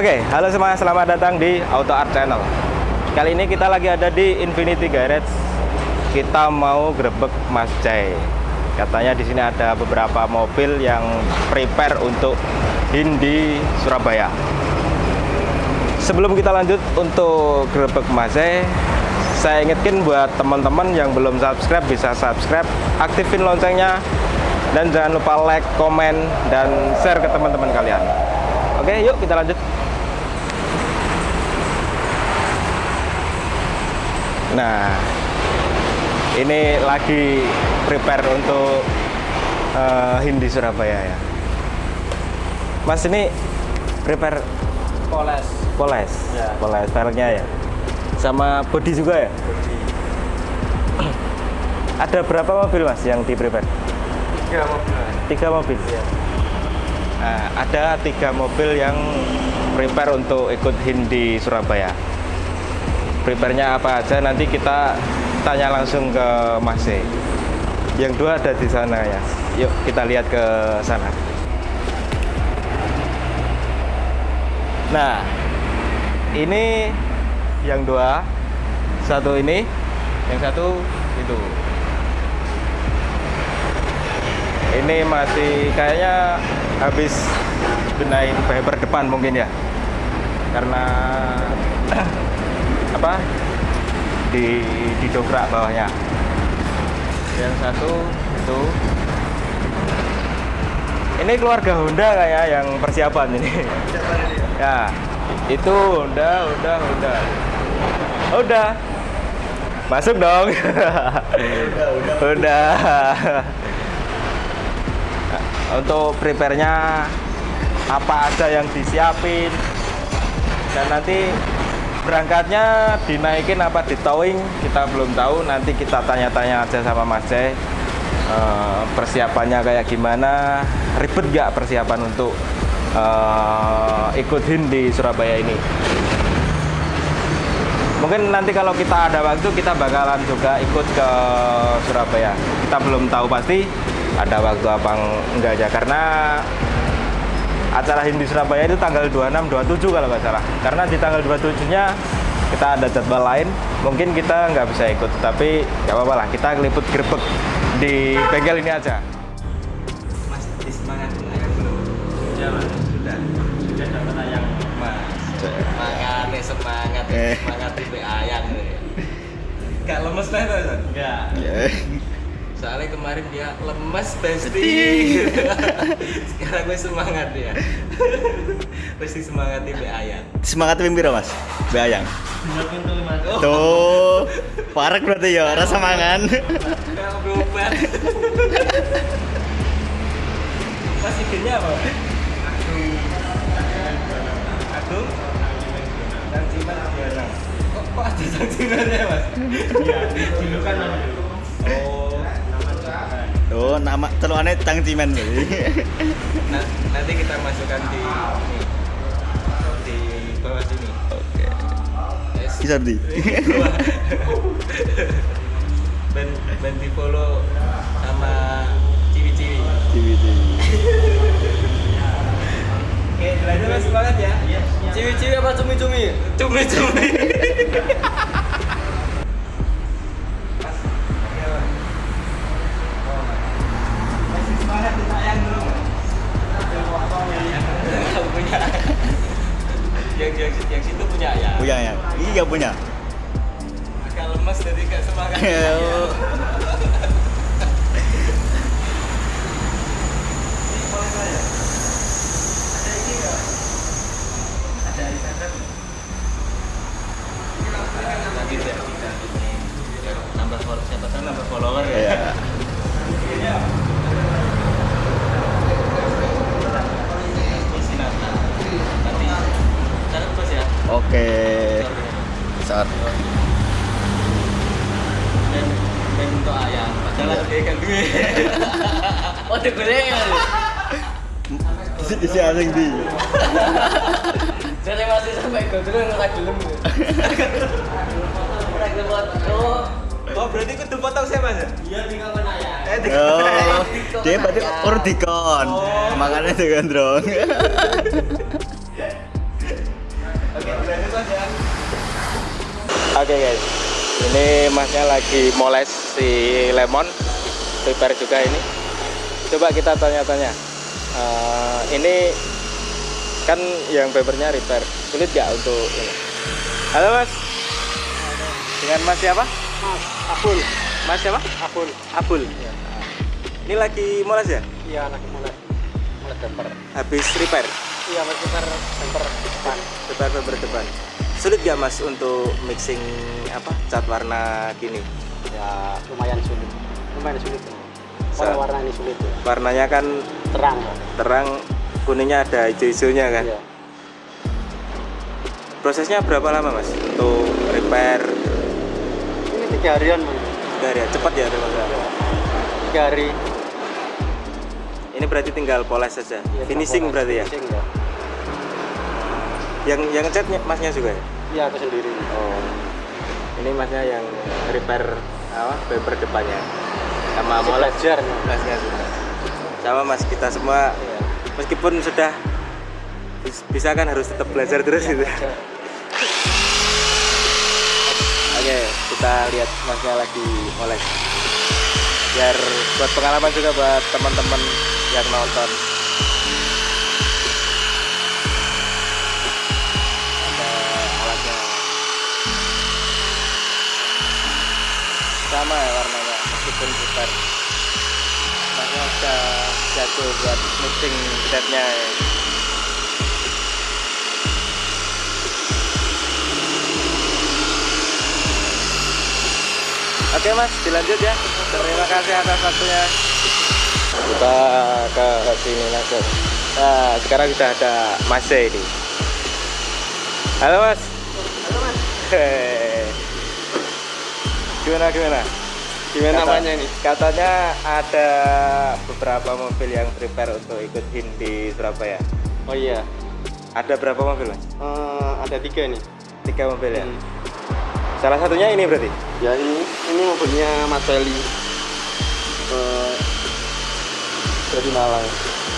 Oke, halo semua, selamat datang di Auto Art Channel. Kali ini kita lagi ada di Infinity Garage. Kita mau grebek Mas Jai. Katanya di sini ada beberapa mobil yang prepare untuk Hindi Surabaya. Sebelum kita lanjut untuk grebek Mas Jai, saya ingetin buat teman-teman yang belum subscribe bisa subscribe, aktifin loncengnya, dan jangan lupa like, komen, dan share ke teman-teman kalian. Oke, yuk kita lanjut. Nah, ini lagi prepare untuk uh, Hindi Surabaya ya. Mas ini prepare Poles. poles, Ya. poles velgnya ya, sama body juga ya. Ada berapa mobil mas yang di prepare? Tiga mobil. Tiga mobil. Iya. Nah, ada tiga mobil yang prepare untuk ikut Hindi Surabaya. Prepare-nya apa aja nanti kita tanya langsung ke Mas E. Yang dua ada di sana ya. Yuk kita lihat ke sana. Nah, ini yang dua, satu ini, yang satu itu. Ini masih kayaknya habis benahin bumper depan mungkin ya, karena apa? Di didobrak bawahnya. Yang satu itu. Ini keluarga Honda kayak yang persiapan ini. Ya, itu Honda, Honda, Honda. Udah. Masuk dong. Udah. Untuk prepare-nya apa aja yang disiapin dan nanti berangkatnya dinaikin apa di towing kita belum tahu. Nanti kita tanya-tanya aja sama Mas Jai. Eh, persiapannya kayak gimana? Ribet gak persiapan untuk eh, ikut HIN di Surabaya ini? Mungkin nanti kalau kita ada waktu kita bakalan juga ikut ke Surabaya. Kita belum tahu pasti ada waktu apa enggak aja. Karena acara Hindi Surabaya itu tanggal 26 27 kalau nggak salah karena di tanggal 27 nya kita ada jadwal lain mungkin kita nggak bisa ikut tapi nggak apa-apa lah kita ngeliput grebek di bengkel ini aja Mas, semangat ayam belum? Sudah, Mas. Sudah. Sudah dapat ayam. Mas. Makanya semangat, Eh. semangat tipe ayam. Gak lemes teh tuh, Son? Enggak. Soalnya kemarin dia lemes besti. Sekarang gue semangat dia. Pasti semangat tipe ayam. Semangat pimpir mas, bayang. Dengerin tuh Mas. Oh, Tuh, parek berarti ya, rasa mangan. Berobat. Mas idenya apa? Agung. Agung. Dan Ciman Diana. Kok, ada Sang Cimannya Mas? Iya, dulu kan Oh, Tuh, nama teluannya Tang Cimen. Nah, nanti kita masukkan di ini. Di bawah sini. Oke. Yes. Bisa di. Ben ben di follow sama ciwi-ciwi. Oke, lanjut mas semangat ya. Ciwi-ciwi apa cumi-cumi? Cumi-cumi. Yang yang yang situ punya ya. Punya ya? Iya punya. Agak lemes jadi gak semangat. Biar nambah follower siapa tahu nambah follower ya. Iya. Oke. Saat. Dan dan untuk ayam. Padahal kan duit. Oh, digoreng. Isi asing di. Jadi masih sampai dulu ngelag gelem. Ngelag gelem oh. Oh, berarti kudu potong saya Mas? Iya, tinggal mana ya? Eh, tinggal Oh, dia berarti dikon. Oh. Makanya dengan drone. Oke guys, ini masnya lagi moles si lemon, prepare juga ini. Coba kita tanya-tanya. Eh, ini kan yang papernya repair, sulit gak untuk ini? Halo mas, dengan mas siapa? Mas, Abul. Mas siapa? Abul. Abul. Ini lagi moles ya? Iya, anak mulai. Mulai temper. Habis repair, Iya, mas temper temper depan. repair paper depan. Sulit gak mas untuk mixing apa cat warna gini? Ya, lumayan sulit. Lumayan sulit. Sa- Warna warna ini sulit ya. Warnanya kan Terang. Terang, kuningnya ada hijau-hijaunya kan? Iya. Prosesnya berapa lama mas untuk repair? Ini tiga harian. Tiga hari ya, cepat ya kalau nggak? Tiga hari. Ini berarti tinggal poles saja. Iya, Finishing temporer. berarti ya? Finishing ya. Yang yang catnya masnya juga ya? Iya, aku sendiri. Oh. Ini masnya yang repair apa? Paper depannya. Sama moles belajar. Mas. masnya juga. Sama mas kita semua Iya. meskipun sudah bis- bisa kan harus tetap belajar terus gitu. Belajar. Oke, kita lihat masnya lagi moles. Biar buat pengalaman juga buat teman-teman yang nonton. Sama ya warnanya, meskipun putar. Masnya udah jago buat mixing catnya ya. Oke mas, dilanjut ya. Terima kasih atas waktunya. Kita ke sini langsung. Nah, sekarang sudah ada Mas ini. Halo mas. Halo, Mas. Gimana gimana? Gimana Kata- namanya ini? Katanya ada beberapa mobil yang prepare untuk ikut HIN di Surabaya. Oh iya. Ada berapa mobil mas? Eh, ada tiga nih. Tiga mobil ya. Hmm. Salah satunya ini berarti? Ya ini ini mobilnya Mas Feli. Eh, dari Malang.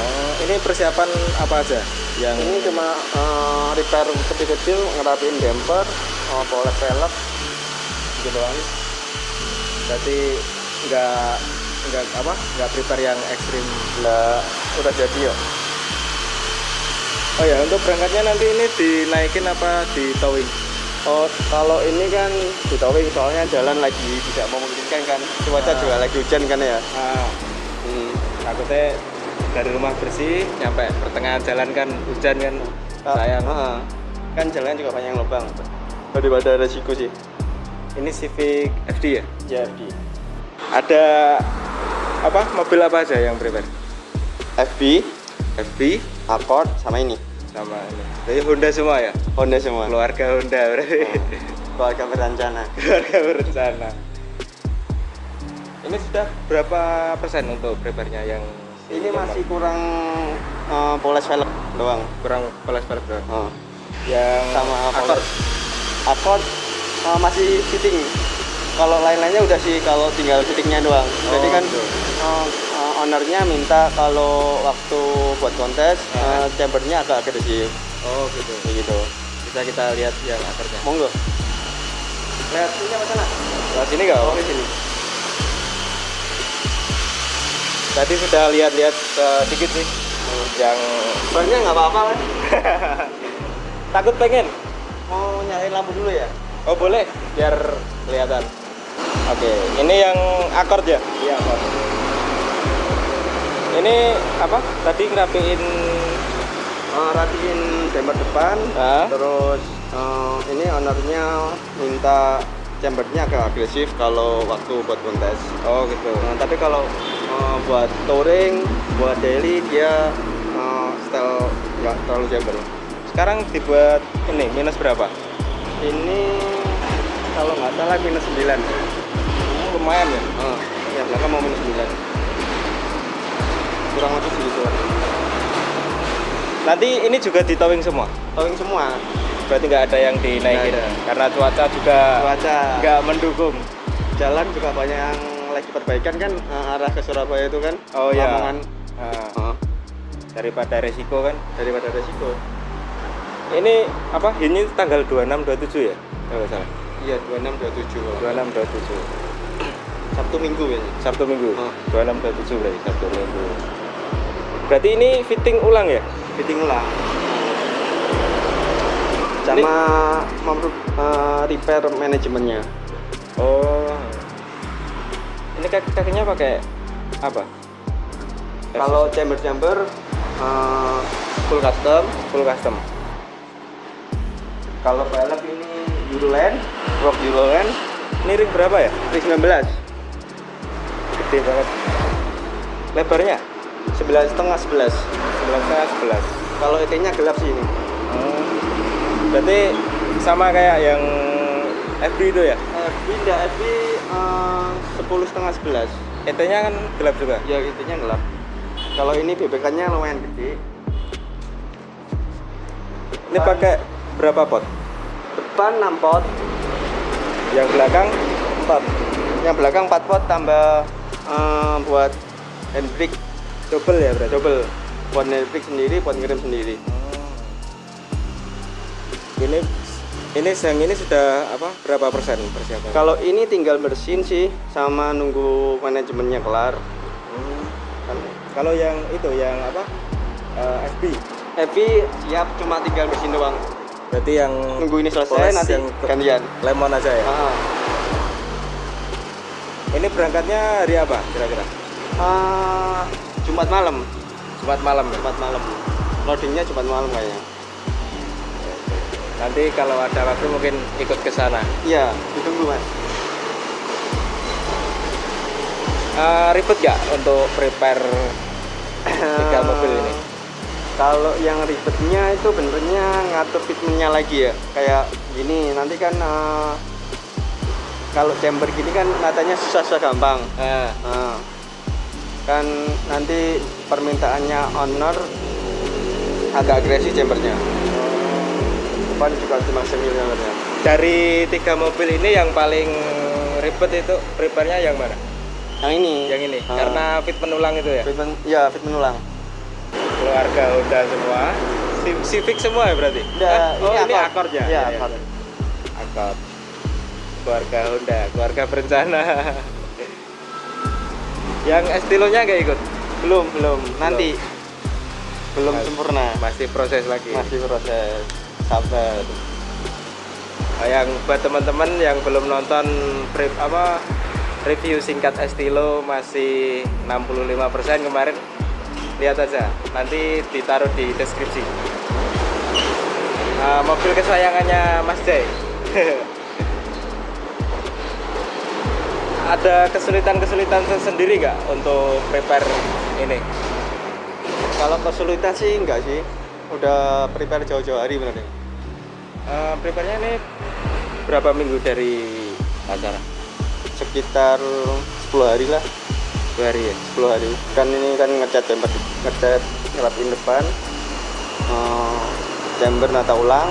Oh, ini persiapan apa aja? Yang Ini cuma eh, repair kecil-kecil, ngerapiin damper, eh, poles velg, gitu doang. Berarti nggak nggak apa nggak prepare yang ekstrim Nggak udah jadi ya. oh ya untuk berangkatnya nanti ini dinaikin apa di towing Oh, kalau ini kan di towing soalnya jalan lagi tidak memungkinkan kan. Cuaca Ah. juga lagi hujan kan ya. ah Hmm. takutnya dari rumah bersih nyampe pertengahan jalan kan hujan kan sayang Ah, kan jalan juga banyak lubang. Daripada resiko sih. Ini Civic FD ya Jadi ada apa mobil apa aja yang prepare FB, FB Accord sama ini. sama ini jadi Honda semua ya Honda semua. keluarga Honda berarti Keluarga berencana. keluarga berencana ini sudah berapa persen untuk prepare-nya yang Ini masih kurang eh, poles velg doang. kurang pelas-pelas berapa? Oh. yang sama akor poles. Eh, masih fitting. Kalau lain-lainnya udah sih kalau tinggal fittingnya doang. Jadi Oh, kan gitu. eh, eh, ownernya minta kalau waktu buat kontes eh, chambernya agak agresif oh gitu gitu. bisa kita lihat yang akarnya Monggo. Lihat ini apa sana? Lewat sini nggak? Oh, di sini. tadi sudah lihat-lihat sedikit sih yang Sebenarnya nggak apa-apa kan? takut pengen Mau nyalain lampu dulu ya? Oh boleh biar kelihatan oke ini yang akord ya Iya, Pak. ini apa tadi ngerapiin Eh, rapiin chamber depan, Ah. terus eh, ini ownernya minta chambernya agak agresif kalau waktu buat kontes. oh gitu Nah, tapi kalau eh, buat touring, buat daily dia eh, style nggak terlalu chamber. sekarang dibuat ini minus berapa Ini kalau nggak salah minus 9 Oh, lumayan ya? Ah, ya belakang mau minus 9 kurang lebih segitu nanti ini juga di towing semua? Towing semua. Berarti nggak ada yang dinaikin? Ada. karena cuaca juga cuaca. nggak mendukung. Jalan juga banyak yang lagi perbaikan kan eh, arah ke Surabaya itu kan? Oh ya Lamongan. Nah, Ah, daripada resiko kan? Daripada resiko. Ini apa? Ini tanggal 26 27 ya? Kalau salah Iya 26 27 kalau. 26 27 Sabtu Minggu ya. Sabtu Minggu Oh. 26 27 berarti Sabtu Minggu berarti ini fitting ulang ya Fitting ulang. Sama mem- eh, repair manajemennya. oh ini kaki kakinya pakai apa Kalau chamber-chamber eh, full custom. full custom Kalau pelek ini Euroland, Rock Euroland, ini ring berapa ya ring 19, gede banget lebarnya 11 setengah 11. 11 setengah 11 Kalau ET-nya gelap sih ini. Oh. berarti sama kayak yang FB itu ya FB enggak, FB eh, 10 setengah 11. ET nya kan gelap juga Ya ET-nya gelap. Kalau ini BBK-nya lumayan gede. ini pakai berapa pot Depan 6 pot, yang belakang 4. Yang belakang 4 pot tambah eh, buat handbrake double ya berarti double. Buat handbrake sendiri, buat ngirim sendiri. ini ini yang ini sudah apa berapa persen persiapan Kalau ini tinggal bersin sih sama nunggu manajemennya kelar. Hmm. Kan kalau yang itu yang apa Eh, FB FB siap cuma tinggal bersin doang. Berarti yang Nunggu ini selesai nanti yang gantian. lemon aja ya Ah, ini berangkatnya hari apa kira-kira ah, Jumat malam, Jumat malam ya Jumat malam. Loadingnya Jumat malam kayaknya. nanti kalau ada waktu mungkin ikut ke sana Iya, ditunggu mas. Eh, ribet nggak untuk prepare tiga mobil Kalau yang ribetnya itu benernya ngatur fitmentnya lagi ya. Kayak gini, nanti kan eh, kalau chamber gini kan natanya susah-susah gampang. Eh, Nah, kan nanti permintaannya owner agak agresif chambernya. Depan juga cuma semi chambernya. dari tiga mobil ini yang paling ribet itu prepare-nya yang mana Yang ini. yang ini Ah. karena fit penulang itu ya fitment, ya fitment ulang. Keluarga Honda semua Civic semua ya berarti Udah, Ah, oh ini akordnya Iya, Ya, ya. Accord. Accord. keluarga Honda keluarga berencana yang estilonya nggak ikut Belum, belum. Nanti belum Mas- sempurna. masih proses lagi Masih proses. Sabar. Oh, yang buat teman-teman yang belum nonton pre- apa review singkat Estilo masih 65% kemarin lihat aja nanti ditaruh di deskripsi Ah, mobil kesayangannya Mas Jay ada kesulitan-kesulitan sendiri nggak untuk prepare ini Kalau kesulitan sih enggak sih. Udah prepare jauh-jauh hari bener deh. Eh, prepare-nya ini berapa minggu dari acara Sekitar 10 hari lah. Dua hari ya 10 hari. Kan ini kan ngecat chamber, ngecat ngerapin depan. eh, chamber nata ulang.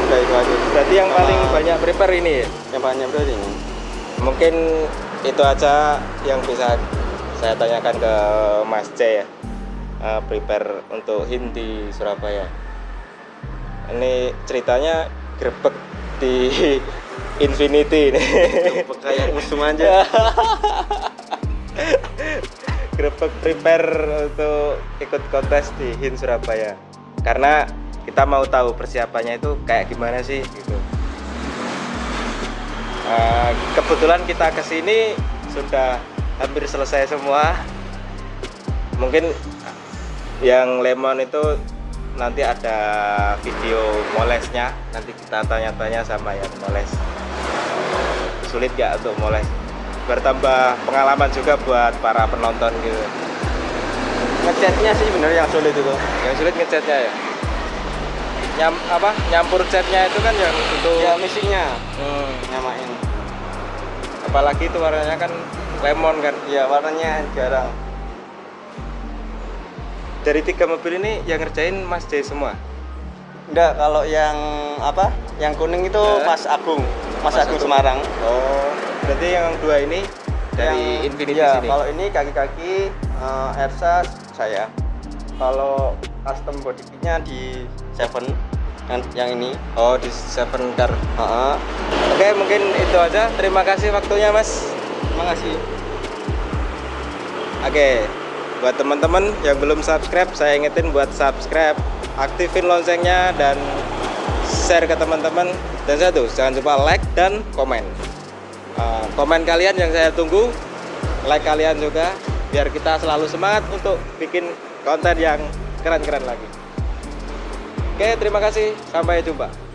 Udah itu aja. berarti yang Sama paling banyak prepare ini ya Yang banyak berarti ini. mungkin itu aja yang bisa saya tanyakan ke Mas C ya Eh, prepare untuk HIN di Surabaya ini ceritanya grebek di Infinity. Ini Kayak musuh aja. grebek prepare untuk ikut kontes di HIN Surabaya. Karena kita mau tahu persiapannya itu kayak gimana sih gitu. Eh, kebetulan kita ke sini sudah hampir selesai semua. Mungkin yang lemon itu nanti ada video molesnya. Nanti kita tanya-tanya sama yang moles sulit gak untuk moles bertambah pengalaman juga buat para penonton gitu Ngecatnya sih bener yang sulit itu. yang sulit ngecatnya ya Nyam, apa nyampur catnya itu kan yang untuk Ya misinya Hmm, nyamain. apalagi itu warnanya kan lemon kan Ya warnanya jarang. dari tiga mobil ini yang ngerjain Mas J semua Enggak, kalau yang apa? Yang kuning itu? Mas Agung, Mas, Mas Agung. Semarang. oh berarti yang dua ini dari Yang- Infinity ya, sini Kalau ini kaki-kaki eh, Ersa saya. Kalau custom body kitnya di Seven. yang, yang ini Oh, di Seven Car. Ha-ha. Oke, mungkin itu aja. Terima kasih waktunya, Mas. terima kasih Oke, buat teman-teman yang belum subscribe, saya ingetin buat subscribe, aktifin loncengnya dan share ke teman-teman. Dan satu, jangan lupa like dan komen. Uh, komen kalian yang saya tunggu, like kalian juga, biar kita selalu semangat untuk bikin konten yang keren-keren lagi. Oke, terima kasih. Sampai jumpa.